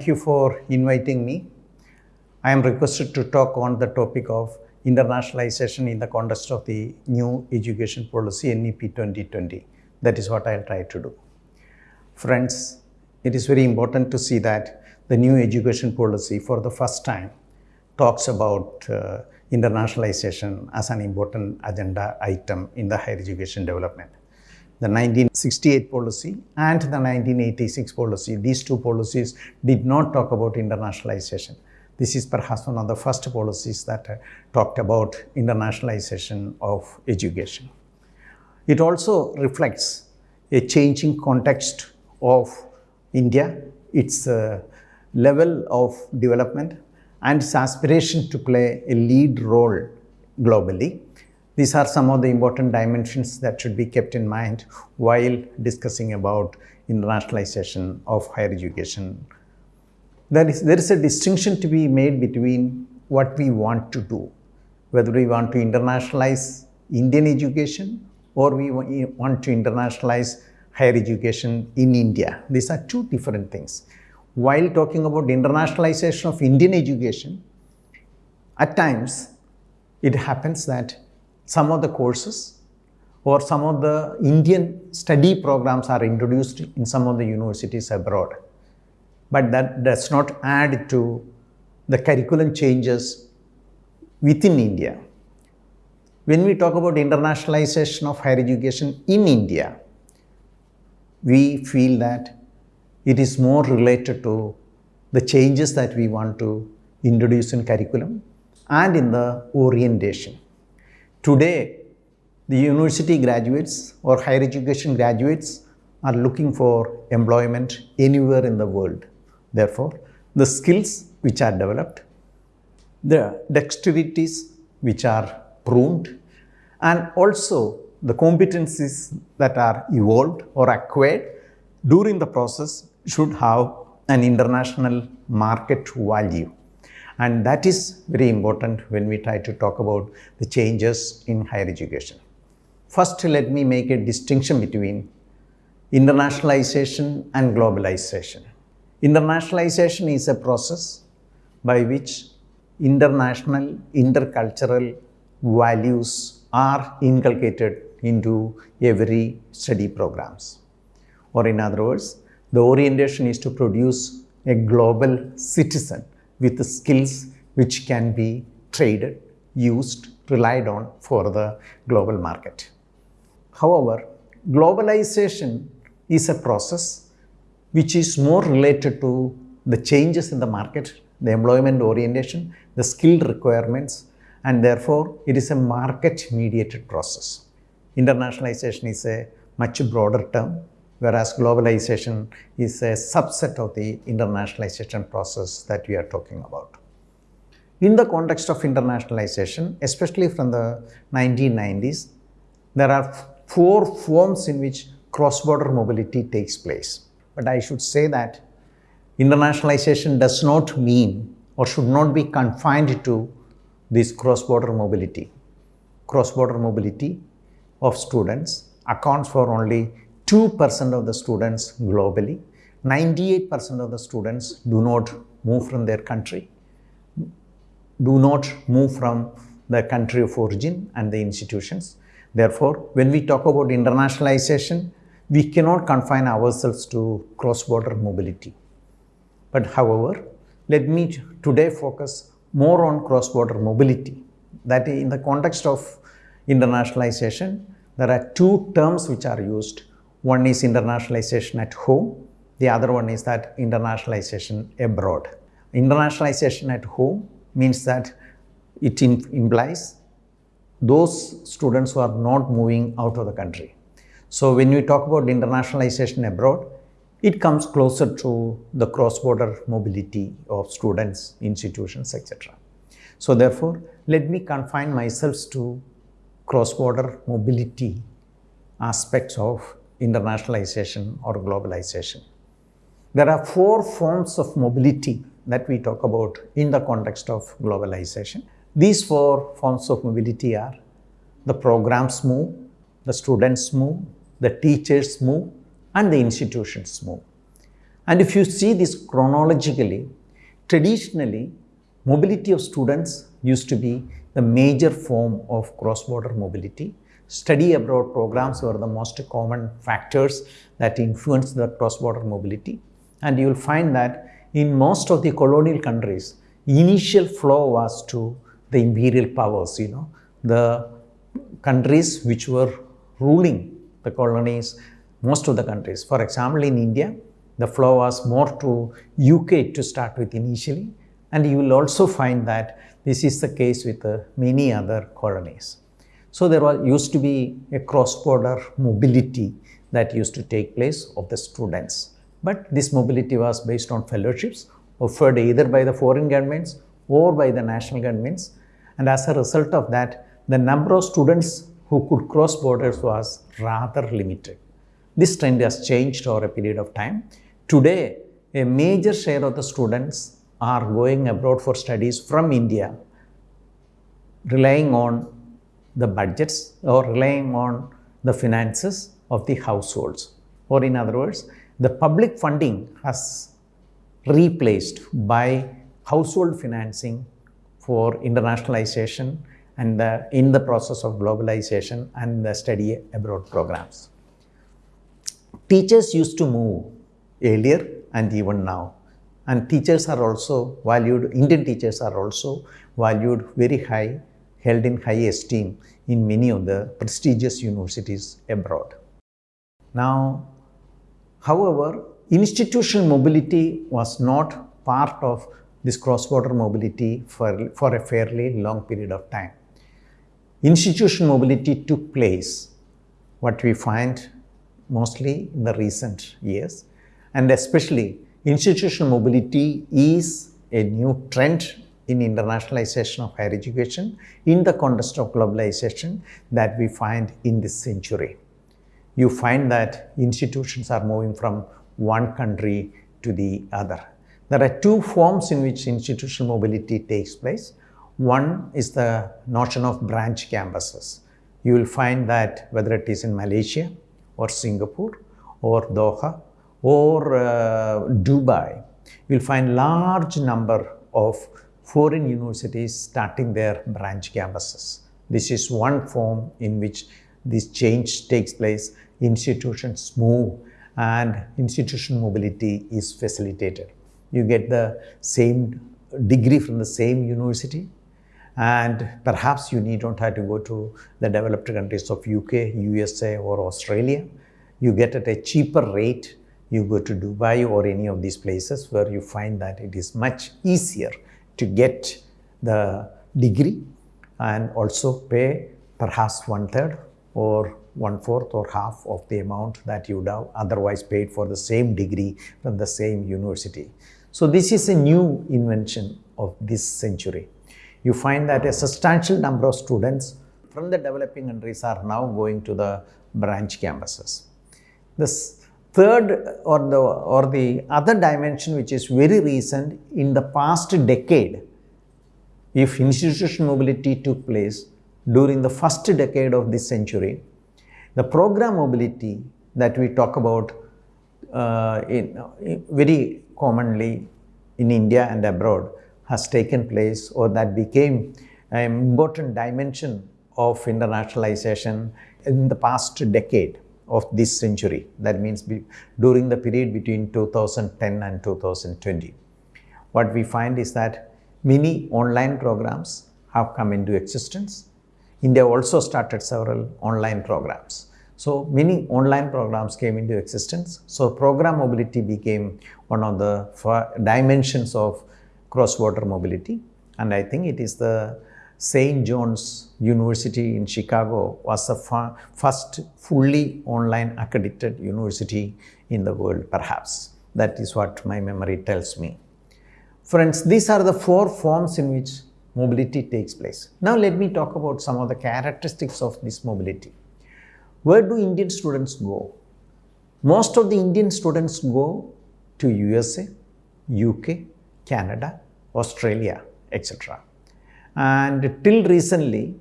Thank you for inviting me. I am requested to talk on the topic of internationalization in the context of the new education policy NEP 2020. That is what I'll try to do. Friends, it is very important to see that the new education policy for the first time talks about uh, internationalization as an important agenda item in the higher education development the 1968 policy and the 1986 policy, these two policies did not talk about internationalization. This is perhaps one of the first policies that uh, talked about internationalization of education. It also reflects a changing context of India, its uh, level of development and its aspiration to play a lead role globally these are some of the important dimensions that should be kept in mind while discussing about internationalization of higher education. There is, there is a distinction to be made between what we want to do, whether we want to internationalize Indian education or we want to internationalize higher education in India. These are two different things. While talking about internationalization of Indian education, at times it happens that some of the courses or some of the Indian study programs are introduced in some of the universities abroad. But that does not add to the curriculum changes within India. When we talk about internationalization of higher education in India, we feel that it is more related to the changes that we want to introduce in curriculum and in the orientation. Today, the university graduates or higher education graduates are looking for employment anywhere in the world. Therefore, the skills which are developed, the dexterities which are pruned, and also the competencies that are evolved or acquired during the process should have an international market value. And that is very important when we try to talk about the changes in higher education. First, let me make a distinction between internationalization and globalization. Internationalization is a process by which international, intercultural values are inculcated into every study programs. Or in other words, the orientation is to produce a global citizen with the skills which can be traded, used, relied on for the global market. However, globalization is a process which is more related to the changes in the market, the employment orientation, the skill requirements, and therefore it is a market mediated process. Internationalization is a much broader term whereas globalization is a subset of the internationalization process that we are talking about. In the context of internationalization, especially from the 1990s, there are four forms in which cross-border mobility takes place. But I should say that internationalization does not mean or should not be confined to this cross-border mobility. Cross-border mobility of students accounts for only 2% of the students globally, 98% of the students do not move from their country, do not move from the country of origin and the institutions. Therefore, when we talk about internationalization, we cannot confine ourselves to cross-border mobility. But however, let me today focus more on cross-border mobility. That in the context of internationalization, there are two terms which are used one is internationalization at home, the other one is that internationalization abroad. Internationalization at home means that it implies those students who are not moving out of the country. So when we talk about internationalization abroad, it comes closer to the cross-border mobility of students, institutions, etc. So therefore, let me confine myself to cross-border mobility aspects of internationalization or globalization. There are four forms of mobility that we talk about in the context of globalization. These four forms of mobility are the programs move, the students move, the teachers move, and the institutions move. And if you see this chronologically, traditionally, mobility of students used to be the major form of cross-border mobility. Study abroad programs were the most common factors that influenced the cross-border mobility. And you will find that in most of the colonial countries, initial flow was to the imperial powers, you know, the countries which were ruling the colonies, most of the countries. For example, in India, the flow was more to UK to start with initially. And you will also find that this is the case with uh, many other colonies. So there was, used to be a cross-border mobility that used to take place of the students. But this mobility was based on fellowships offered either by the foreign governments or by the national governments. And as a result of that, the number of students who could cross borders was rather limited. This trend has changed over a period of time. Today, a major share of the students are going abroad for studies from India, relying on the budgets or relying on the finances of the households. Or in other words, the public funding has replaced by household financing for internationalization and the, in the process of globalization and the study abroad programs. Teachers used to move earlier and even now and teachers are also valued, Indian teachers are also valued very high, held in high esteem in many of the prestigious universities abroad. Now, however, institutional mobility was not part of this cross-border mobility for, for a fairly long period of time. Institutional mobility took place, what we find mostly in the recent years, and especially Institutional mobility is a new trend in internationalization of higher education in the context of globalization that we find in this century. You find that institutions are moving from one country to the other. There are two forms in which institutional mobility takes place. One is the notion of branch campuses. You will find that whether it is in Malaysia or Singapore or Doha or uh, Dubai, you'll find large number of foreign universities starting their branch campuses. This is one form in which this change takes place. Institutions move and institutional mobility is facilitated. You get the same degree from the same university and perhaps you need not have to go to the developed countries of UK, USA or Australia. You get at a cheaper rate you go to Dubai or any of these places where you find that it is much easier to get the degree and also pay perhaps one third or one fourth or half of the amount that you would have otherwise paid for the same degree from the same university. So this is a new invention of this century. You find that a substantial number of students from the developing countries are now going to the branch campuses. This Third or the, or the other dimension which is very recent in the past decade, if institutional mobility took place during the first decade of this century, the program mobility that we talk about uh, in, in very commonly in India and abroad has taken place or that became an important dimension of internationalization in the past decade of this century. That means during the period between 2010 and 2020. What we find is that many online programs have come into existence. India also started several online programs. So many online programs came into existence. So program mobility became one of the dimensions of cross-border mobility. And I think it is the St. John's University in Chicago was the first fully online accredited university in the world, perhaps. That is what my memory tells me. Friends, these are the four forms in which mobility takes place. Now let me talk about some of the characteristics of this mobility. Where do Indian students go? Most of the Indian students go to USA, UK, Canada, Australia, etc. And till recently,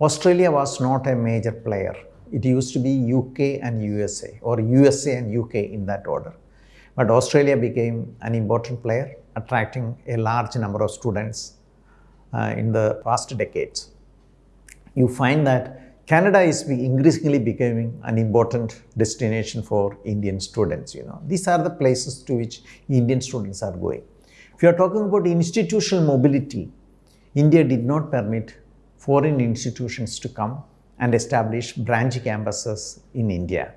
Australia was not a major player. It used to be UK and USA or USA and UK in that order. But Australia became an important player, attracting a large number of students uh, in the past decades. You find that Canada is increasingly becoming an important destination for Indian students. You know, these are the places to which Indian students are going. If you are talking about institutional mobility, India did not permit foreign institutions to come and establish branch campuses in India.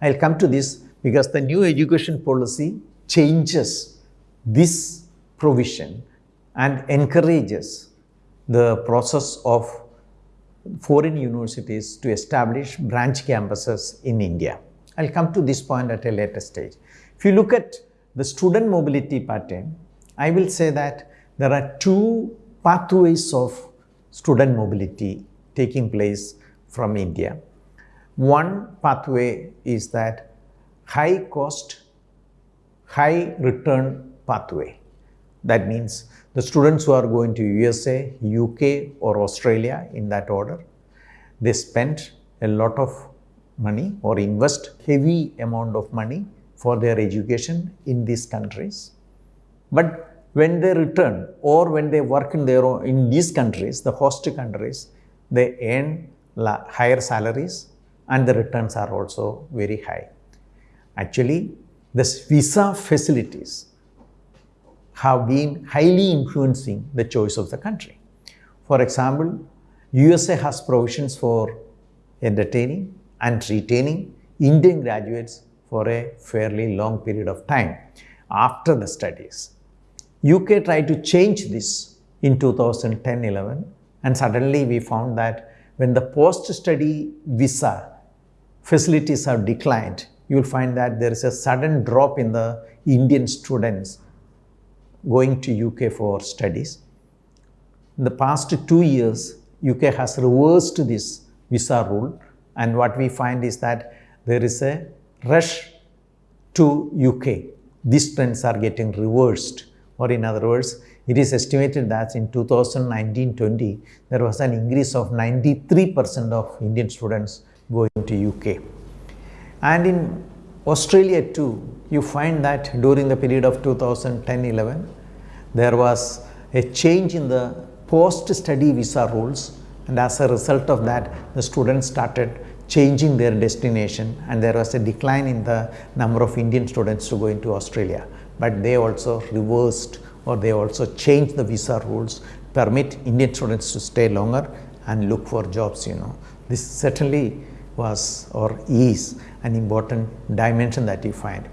I'll come to this because the new education policy changes this provision and encourages the process of foreign universities to establish branch campuses in India. I'll come to this point at a later stage. If you look at the student mobility pattern, I will say that there are two pathways of student mobility taking place from India. One pathway is that high cost, high return pathway. That means the students who are going to USA, UK or Australia in that order, they spend a lot of money or invest heavy amount of money for their education in these countries. But when they return or when they work in their own, in these countries, the host countries, they earn higher salaries and the returns are also very high. Actually, this visa facilities have been highly influencing the choice of the country. For example, USA has provisions for entertaining and retaining Indian graduates for a fairly long period of time after the studies. UK tried to change this in 2010-11 and suddenly we found that when the post-study visa facilities have declined, you will find that there is a sudden drop in the Indian students going to UK for studies. In the past two years, UK has reversed this visa rule and what we find is that there is a rush to UK. These trends are getting reversed or in other words, it is estimated that in 2019-20, there was an increase of 93% of Indian students going to UK. And in Australia too, you find that during the period of 2010-11, there was a change in the post-study visa rules and as a result of that, the students started changing their destination and there was a decline in the number of Indian students to go into Australia. But they also reversed or they also changed the visa rules, permit Indian students to stay longer and look for jobs, you know. This certainly was or is an important dimension that you find.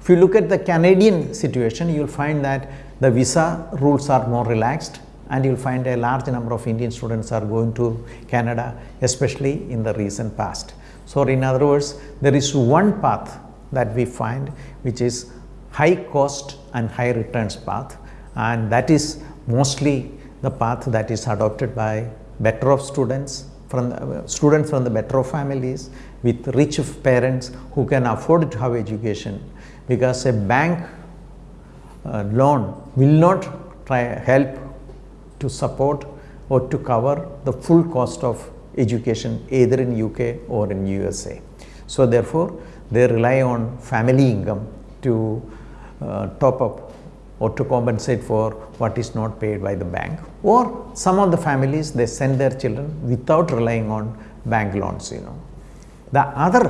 If you look at the Canadian situation, you will find that the visa rules are more relaxed and you will find a large number of Indian students are going to Canada, especially in the recent past. So, in other words, there is one path that we find which is high cost and high returns path and that is mostly the path that is adopted by better off students from the, students from the better off families with rich parents who can afford to have education because a bank uh, loan will not try help to support or to cover the full cost of education either in UK or in USA. So therefore, they rely on family income to uh, top up or to compensate for what is not paid by the bank or some of the families they send their children without relying on bank loans you know. The other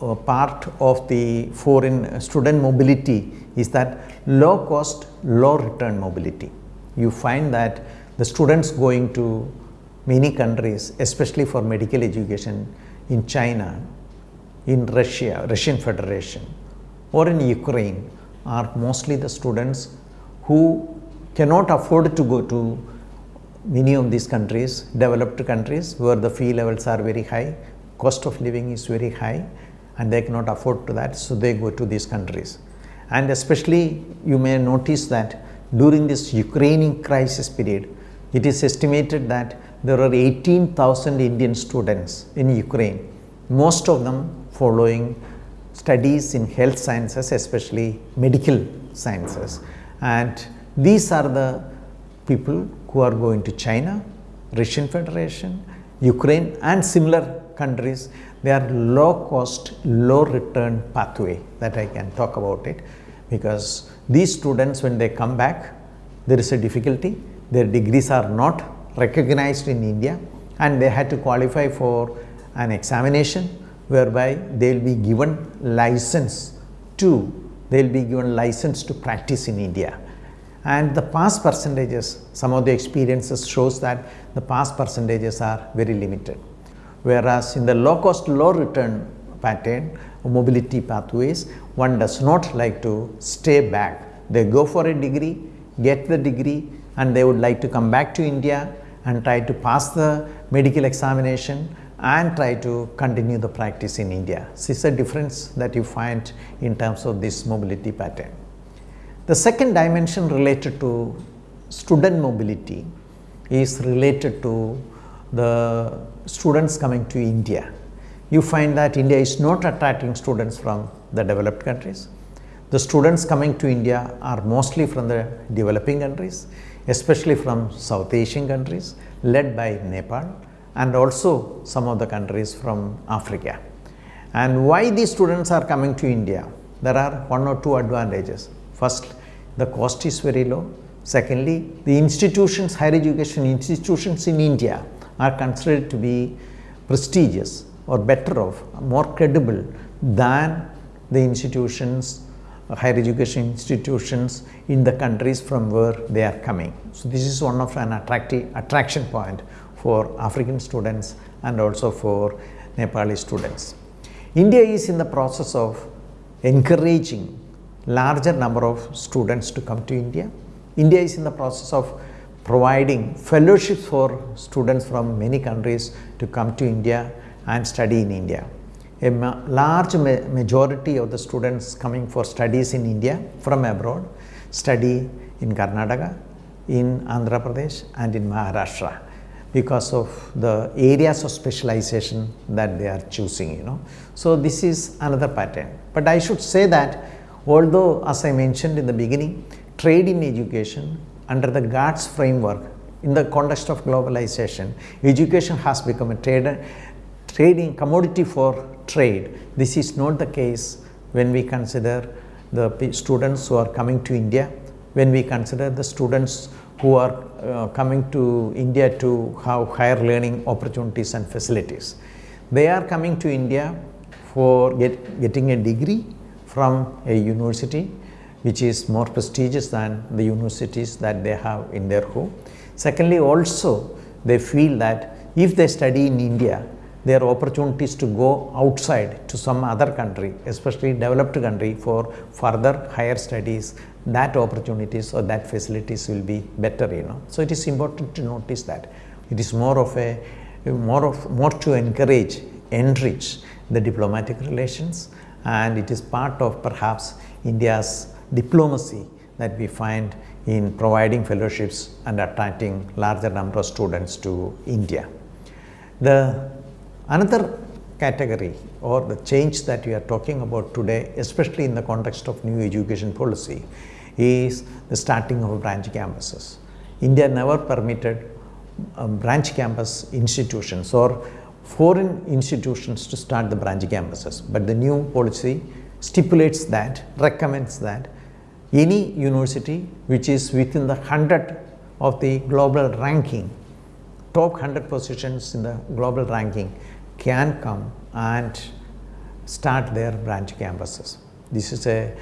uh, part of the foreign student mobility is that low cost, low return mobility. You find that the students going to many countries, especially for medical education in China, in Russia, Russian Federation or in Ukraine are mostly the students who cannot afford to go to many of these countries, developed countries where the fee levels are very high, cost of living is very high and they cannot afford to that so they go to these countries. And especially you may notice that during this Ukrainian crisis period it is estimated that there are 18,000 Indian students in Ukraine most of them following studies in health sciences especially medical sciences. And these are the people who are going to China, Russian Federation, Ukraine and similar countries, they are low cost, low return pathway that I can talk about it. Because these students when they come back, there is a difficulty, their degrees are not recognized in India and they had to qualify for an examination whereby they will be given license to, they will be given license to practice in India and the pass percentages, some of the experiences shows that the pass percentages are very limited. Whereas in the low cost, low return pattern, mobility pathways, one does not like to stay back. They go for a degree, get the degree and they would like to come back to India and try to pass the medical examination and try to continue the practice in India. This is a difference that you find in terms of this mobility pattern. The second dimension related to student mobility is related to the students coming to India. You find that India is not attracting students from the developed countries. The students coming to India are mostly from the developing countries, especially from South Asian countries led by Nepal and also some of the countries from Africa. And why these students are coming to India? There are one or two advantages. First, the cost is very low. Secondly, the institutions, higher education institutions in India are considered to be prestigious or better off, more credible than the institutions, higher education institutions in the countries from where they are coming. So, this is one of an attractive attraction point for African students and also for Nepali students. India is in the process of encouraging larger number of students to come to India. India is in the process of providing fellowships for students from many countries to come to India and study in India. A ma large ma majority of the students coming for studies in India from abroad study in Karnataka, in Andhra Pradesh and in Maharashtra because of the areas of specialization that they are choosing, you know. So, this is another pattern, but I should say that Although as I mentioned in the beginning, trade in education under the GATS framework in the context of globalization, education has become a trade, trading commodity for trade. This is not the case when we consider the students who are coming to India, when we consider the students who are uh, coming to India to have higher learning opportunities and facilities. They are coming to India for get, getting a degree from a university which is more prestigious than the universities that they have in their home. Secondly, also they feel that if they study in India, there are opportunities to go outside to some other country, especially developed country for further higher studies, that opportunities or that facilities will be better, you know. So, it is important to notice that it is more of a more of more to encourage, enrich the diplomatic relations and it is part of perhaps India's diplomacy that we find in providing fellowships and attracting larger number of students to India. The another category or the change that we are talking about today, especially in the context of new education policy, is the starting of branch campuses. India never permitted um, branch campus institutions or foreign institutions to start the branch campuses, but the new policy stipulates that, recommends that any university which is within the 100 of the global ranking, top 100 positions in the global ranking can come and start their branch campuses. This is a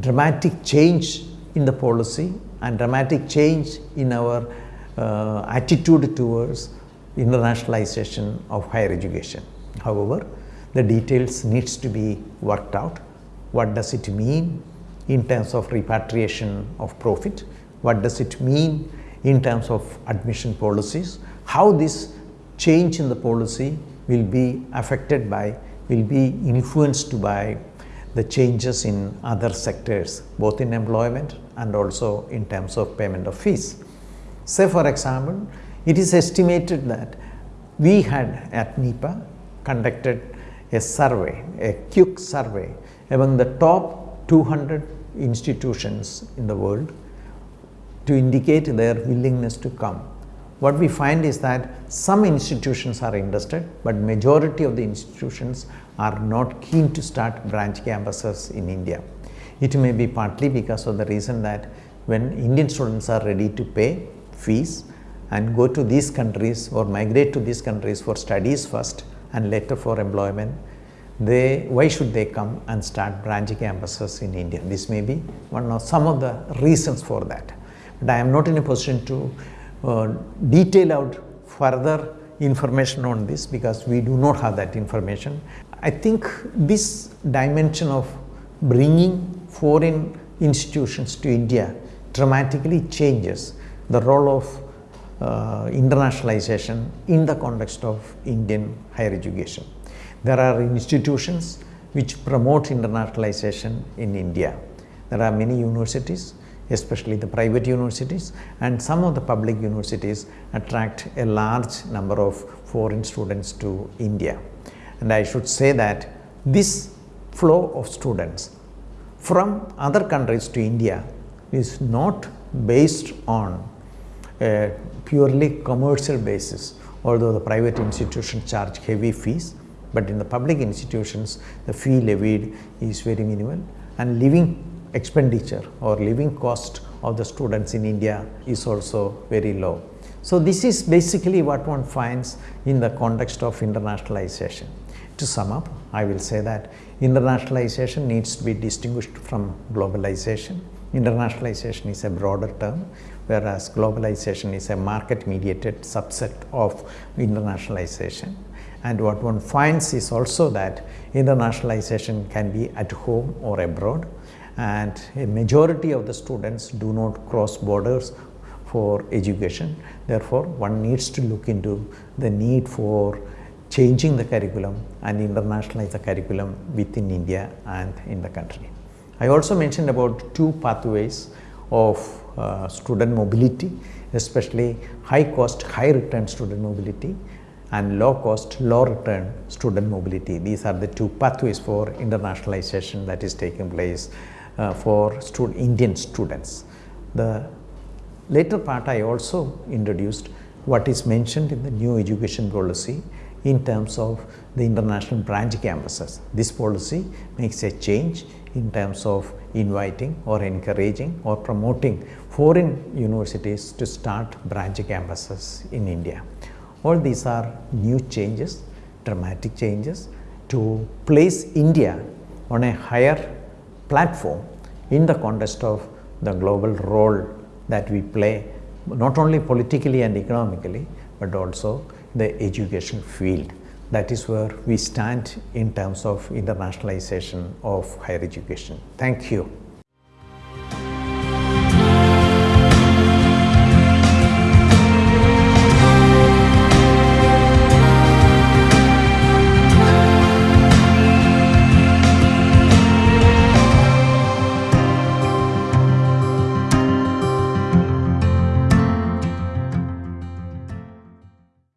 dramatic change in the policy and dramatic change in our uh, attitude towards internationalization of higher education. However, the details needs to be worked out. What does it mean in terms of repatriation of profit? What does it mean in terms of admission policies? How this change in the policy will be affected by, will be influenced by the changes in other sectors, both in employment and also in terms of payment of fees. Say for example, it is estimated that we had at NEPA conducted a survey, a quick survey among the top 200 institutions in the world to indicate their willingness to come. What we find is that some institutions are interested, but majority of the institutions are not keen to start branch campuses in India. It may be partly because of the reason that when Indian students are ready to pay fees and go to these countries or migrate to these countries for studies first and later for employment, they why should they come and start branch campuses in India? This may be one of some of the reasons for that. But I am not in a position to detail out further information on this because we do not have that information. I think this dimension of bringing foreign institutions to India dramatically changes the role of uh, internationalization in the context of Indian higher education. There are institutions which promote internationalization in India. There are many universities, especially the private universities and some of the public universities attract a large number of foreign students to India. And I should say that this flow of students from other countries to India is not based on a purely commercial basis, although the private institutions charge heavy fees, but in the public institutions the fee levied is very minimal and living expenditure or living cost of the students in India is also very low. So, this is basically what one finds in the context of internationalization. To sum up, I will say that internationalization needs to be distinguished from globalization. Internationalization is a broader term, whereas globalization is a market mediated subset of internationalization. And what one finds is also that internationalization can be at home or abroad and a majority of the students do not cross borders for education. Therefore, one needs to look into the need for changing the curriculum and internationalize the curriculum within India and in the country. I also mentioned about two pathways of uh, student mobility, especially high cost, high return student mobility and low cost, low return student mobility. These are the two pathways for internationalization that is taking place Uh, for stud Indian students. The later part I also introduced what is mentioned in the new education policy in terms of the international branch campuses. This policy makes a change in terms of inviting or encouraging or promoting foreign universities to start branch campuses in India. All these are new changes, dramatic changes to place India on a higher platform in the context of the global role that we play not only politically and economically but also the education field. That is where we stand in terms of internationalization of higher education. Thank you.